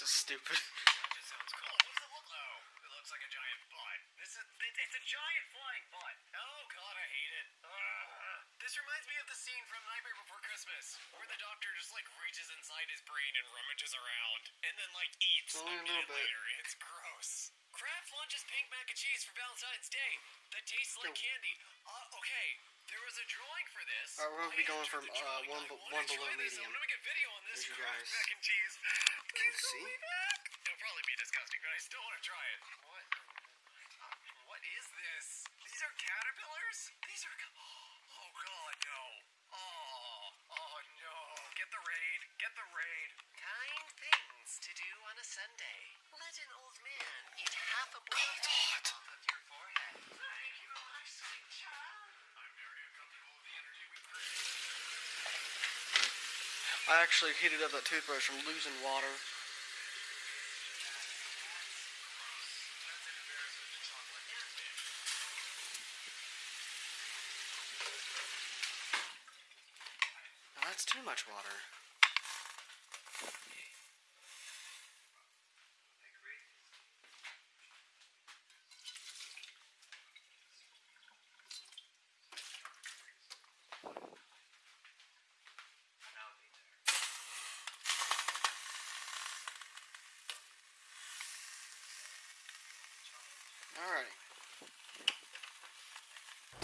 This is stupid. That sounds cool. What's it look like? It looks like a giant butt. This is it, it's a giant flying butt. Oh god, I hate it. This reminds me of the scene from Nightmare Before Christmas, where the doctor just like reaches inside his brain and rummages around, and then like eats Only a a little later. It's gross. Kraft launches pink mac and cheese for Valentine's Day. That tastes like candy. Uh, okay, there was a drawing for this. Alright, we're gonna be going from, uh, one I be- wanna one below medium. I'm gonna make a video on this There's you guys. mac and cheese. Please see? back. It'll probably be disgusting, but I still want to try it. What? What is this? These are caterpillars? These are. Oh, oh god, no. Oh, oh no. Get the raid. Get the raid. Kind things to do on a Sunday. Let an old man eat half a bowl of hot. off of your forehead. Thank you, my sweet child. I'm very uncomfortable with the energy we've created. I actually heated up that toothbrush from losing water. Now that's too much water. Alright.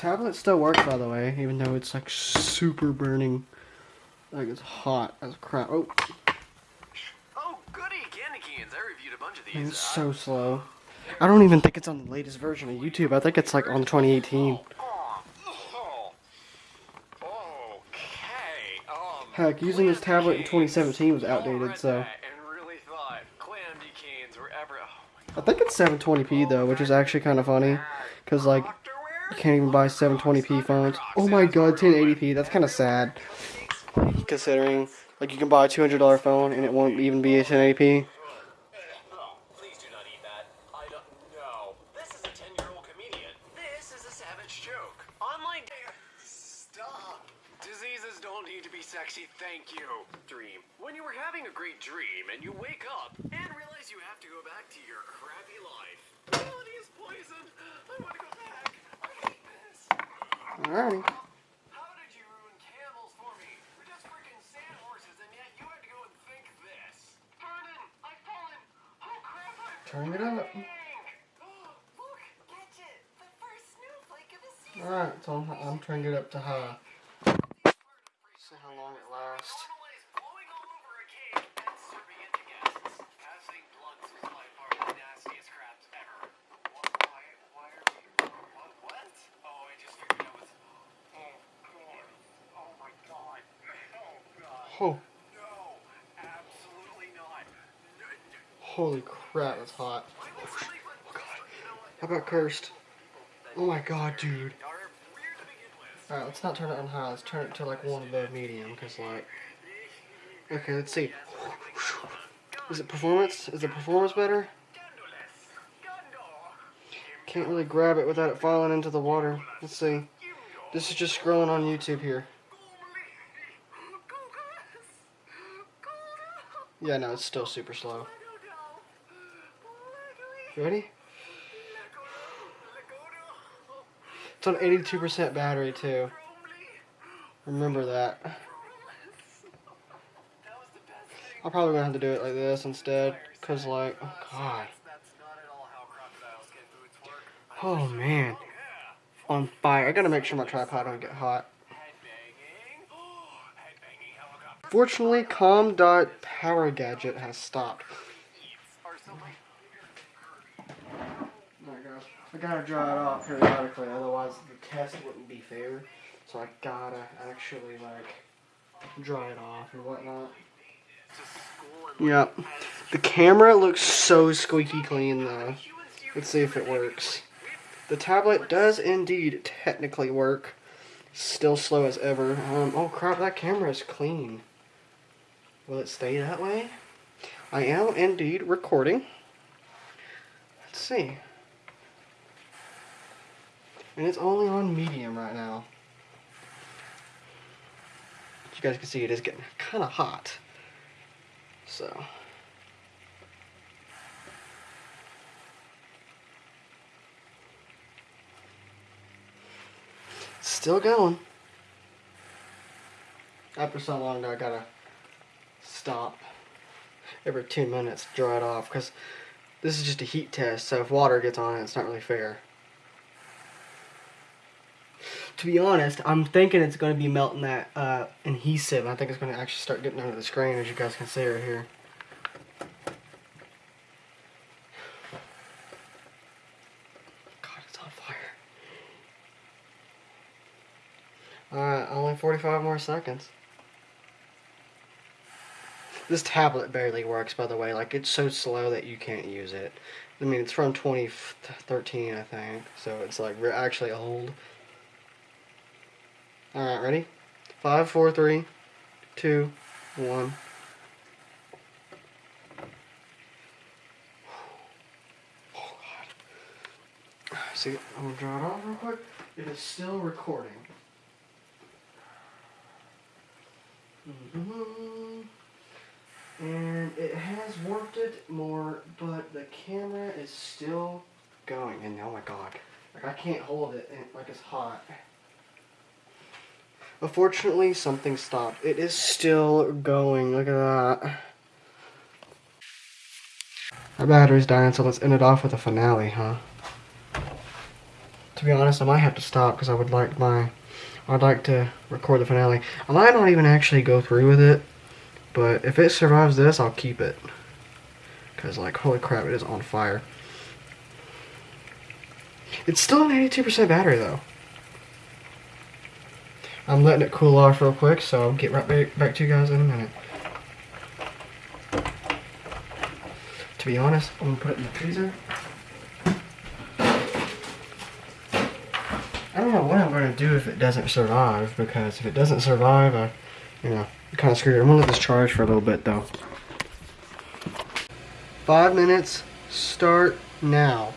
Tablet still works, by the way, even though it's like super burning. Like it's hot as crap. Oh, Oh, goody, candy canes. I reviewed a bunch of these. it's so slow. I don't even think it's on the latest version of YouTube. I think it's like on 2018. Oh, oh. Okay. Um. Heck, using this tablet in 2017 was outdated, so. that And really thought clamdy canes were ever. Oh I think it's 720p though, which is actually kind of funny. Because, like, you can't even buy 720p phones. Oh my god, 1080p. That's kind of sad. Considering, like, you can buy a $200 phone and it won't even be a 1080p. Oh, please do not eat that. I don't know. This is a 10 year old comedian. This is a savage joke. Online. Stop. Diseases don't need to be sexy, thank you. Dream. When you were having a great dream and you wake up and realize you have to go back to your crappy life. Reality is poison. I want to go back. I hate this. Alrighty. How did you ruin camels for me? We're just freaking sand horses, and yet you had to go and think this. Vernon, I've fallen. Oh crap, I'm Turn it up. falling. Look, catch it. The first snowflake of the season. Alright, so I'm, I'm turning it up to high. See how long it lasts. Normalize blowing all over a cake and serving it to guests. Passing blunts is by far the nastiest crabs ever. What, why, why are we, what, what? Oh, I just figured out what's, oh god. Oh my god. Oh god. Oh, No, absolutely not. No, no. holy crap, that's hot. Oh, know what? How about cursed? Oh my god, dude. Alright, let's not turn it on high. Let's turn it to like one above medium, because like. Okay, let's see. Is it performance? Is the performance better? Can't really grab it without it falling into the water. Let's see. This is just scrolling on YouTube here. Yeah, no, it's still super slow. Ready? It's on 82% battery too. Remember that. I'm probably gonna have to do it like this instead, cause like, oh god, oh man, on fire. I gotta make sure my tripod don't get hot. Fortunately, com.powergadget has stopped. Or something. My gosh. I gotta dry it off periodically, otherwise the test wouldn't be fair. So I gotta actually like dry it off and whatnot. Yep. The camera looks so squeaky clean though. Let's see if it works. The tablet does indeed technically work. Still slow as ever. Um, oh crap, that camera is clean. Will it stay that way? I am indeed recording. Let's see. And it's only on medium right now. You guys can see it is getting kind of hot. So. Still going. After so long, I gotta stop every two minutes, to dry it off, because this is just a heat test, so if water gets on it, it's not really fair. To be honest, I'm thinking it's going to be melting that uh, adhesive. I think it's going to actually start getting under the screen, as you guys can see right here. God, it's on fire. Alright, only 45 more seconds. This tablet barely works, by the way. Like, it's so slow that you can't use it. I mean, it's from 2013, I think. So it's, like, we're actually old. Alright, ready? Five, four, three, two, one. Oh, God. See, I'm going to draw it off real quick. It is still recording. Mm-hmm. It has warped it more, but the camera is still going. And oh my god, like I can't hold it, and like it's hot. Unfortunately, something stopped. It is still going. Look at that. Our battery's dying, so let's end it off with a finale, huh? To be honest, I might have to stop because I would like my I'd like to record the finale. I might not even actually go through with it, but if it survives this, I'll keep it. Because, like, holy crap, it is on fire. It's still an 82% battery, though. I'm letting it cool off real quick, so I'll get right back, back to you guys in a minute. To be honest, I'm going to put it in the freezer. I don't know what I'm going to do if it doesn't survive, because if it doesn't survive, I, you kind of screwed. I'm to let this charge for a little bit, though. Five minutes, start now.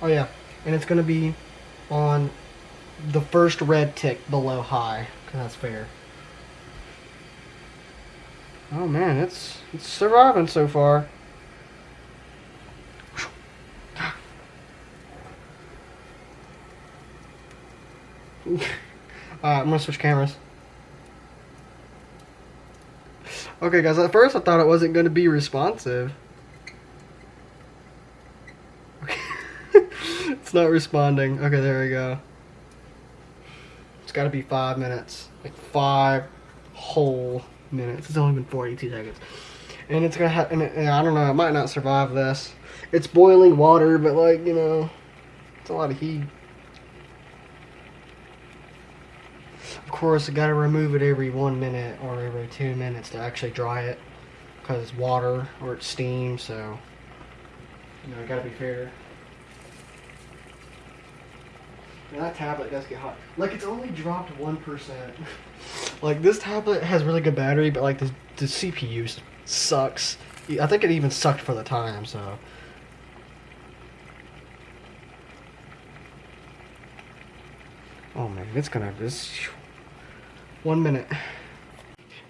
Oh yeah, and it's to be on the first red tick below high, because that's fair. Oh man, it's, it's surviving so far. Alright, Uh, I'm gonna switch cameras. Okay, guys, at first I thought it wasn't gonna be responsive. Okay. it's not responding. Okay, there we go. It's gotta be five minutes. Like five whole minutes. It's only been 42 seconds. And it's gonna and, and I don't know, it might not survive this. It's boiling water, but like, you know, it's a lot of heat. Of course, I gotta remove it every one minute or every two minutes to actually dry it because it's water or it's steam, so you know, I gotta be fair. And that tablet does get hot. Like it's only dropped one percent. like this tablet has really good battery, but like the the CPU sucks. I think it even sucked for the time, so. Oh man, it's gonna this one minute.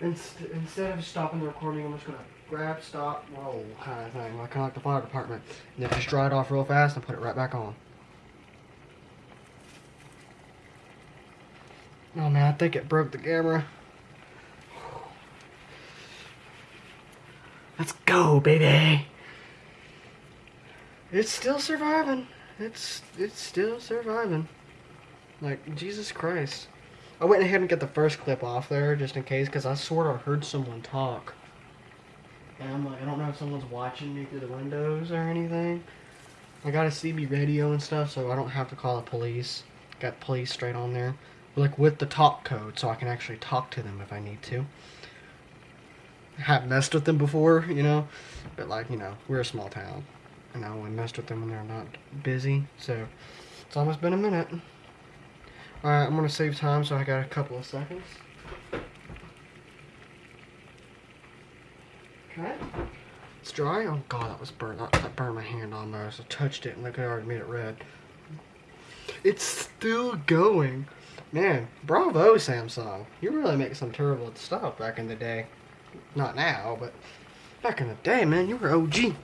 Inst instead of stopping the recording, I'm just gonna grab, stop, roll kind of thing, like kind of like the fire department, and then just dry it off real fast and put it right back on. Oh man, I think it broke the camera. Let's go, baby. It's still surviving. It's it's still surviving. Like Jesus Christ. I went ahead and got the first clip off there just in case because I sort of heard someone talk. And I'm like, I don't know if someone's watching me through the windows or anything. I got a CB radio and stuff, so I don't have to call the police. Got police straight on there. Like with the talk code, so I can actually talk to them if I need to. I have messed with them before, you know, but like, you know, we're a small town. And I only messed with them when they're not busy, so it's almost been a minute. Alright, I'm going to save time, so I got a couple of seconds. Okay. It's dry. Oh god, that was burnt. That, that burned my hand almost. I touched it and look, it already made it red. It's still going. Man, bravo Samsung. You really make some terrible stuff back in the day. Not now, but back in the day, man, you were OG.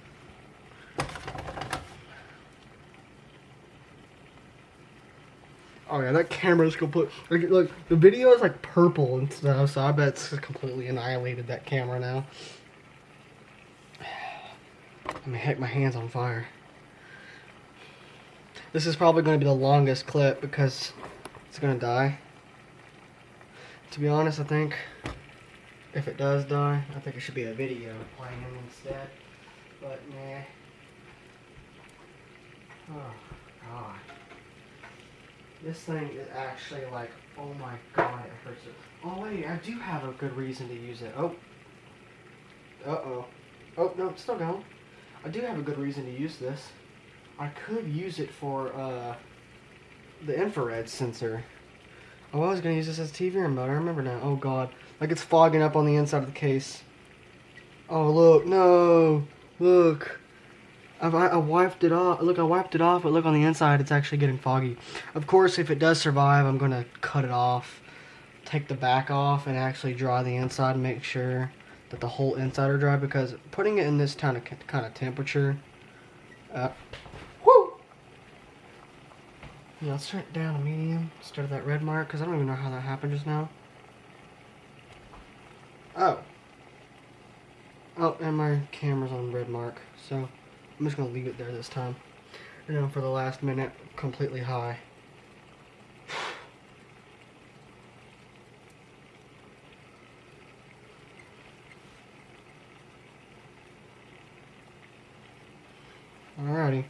Oh yeah, that camera's complete. Like, look, the video is like purple and stuff, so I bet it's completely annihilated that camera now. I mean, heck, my hand's on fire. This is probably going to be the longest clip because it's going to die. To be honest, I think if it does die, I think it should be a video playing him instead. But nah. Oh god. This thing is actually like, oh my god, it hurts it. Oh wait, I do have a good reason to use it. Oh. Uh oh. No, it's still going. I do have a good reason to use this. I could use it for uh, the infrared sensor. Oh, I was gonna use this as TV remote. I remember now. Oh god, like it's fogging up on the inside of the case. Oh look, no, look. I, I wiped it off. Look, I wiped it off, but look on the inside, it's actually getting foggy. Of course, if it does survive, I'm gonna cut it off, take the back off, and actually dry the inside and make sure that the whole inside are dry. Because putting it in this kind of kind of temperature, uh, whoo. Yeah, let's turn it down to medium instead of that red mark, because I don't even know how that happened just now. Oh. Oh, and my camera's on red mark, so I'm just going to leave it there this time. And then for the last minute, completely high. Alrighty.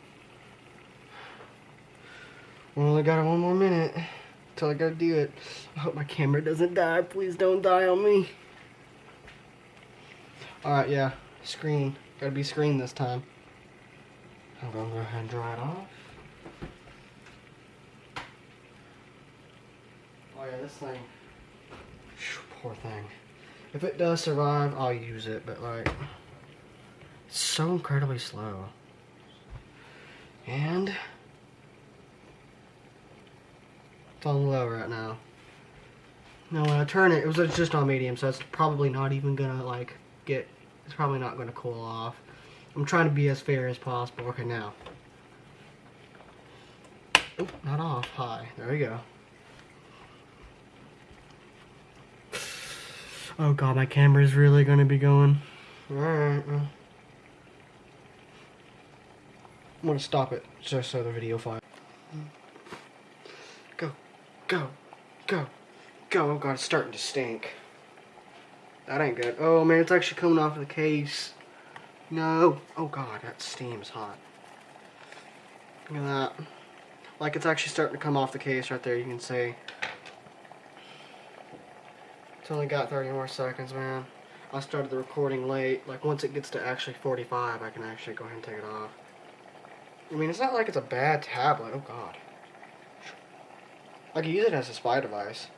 We only got one more minute till I gotta do it. I hope my camera doesn't die. Please don't die on me. Alright, yeah. Screen. Gotta be screen this time. I'm gonna go ahead and dry it off. Oh yeah, this thing. Phew, Poor thing. If it does survive, I'll use it, but like, it's so incredibly slow. And it's on low right now. Now when I turn it, it was just on medium, so it's probably not even gonna like get. It's probably not gonna cool off. I'm trying to be as fair as possible. Okay, now. Not off. High. There we go. Oh god, my camera is really gonna be going. Alright. I'm gonna stop it just so the video file. Go, go, go, go. Oh god, it's starting to stink. That ain't good. Oh man, it's actually coming off of the case. No. Oh god, that steam's hot. Look at that. Like it's actually starting to come off the case right there, you can see. It's only got 30 more seconds, man. I started the recording late. Like once it gets to actually 45, I can actually go ahead and take it off. I mean, it's not like it's a bad tablet. Oh god. I could use it as a spy device.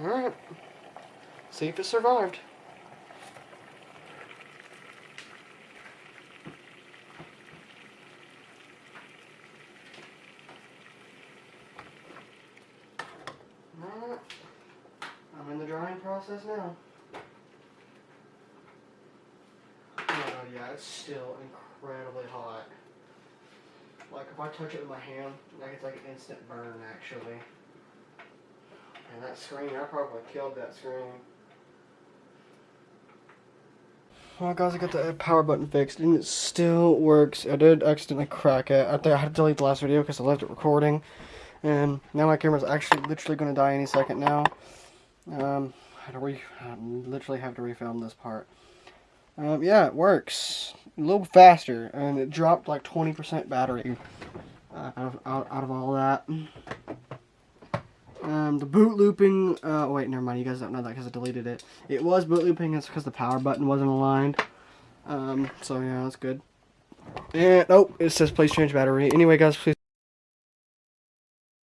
Alright. See if it survived. Alright. I'm in the drying process now. Oh yeah, it's still incredibly hot. Like if I touch it with my hand, like it's like an instant burn actually. And that screen, I probably killed that screen. Well guys, I got the power button fixed and it still works. I did accidentally crack it. I I had to delete the last video because I left it recording. And now my camera's actually literally going to die any second now. Um, I re I literally have to refilm this part. Um, yeah, it works. A little faster, and it dropped like 20% battery uh, out, of, out, out of all that. Um, the boot looping, uh, oh wait, never mind, you guys don't know that because I deleted it. It was boot looping, it's because the power button wasn't aligned. Um, so yeah, that's good. And, oh, it says please change battery. Anyway, guys, please.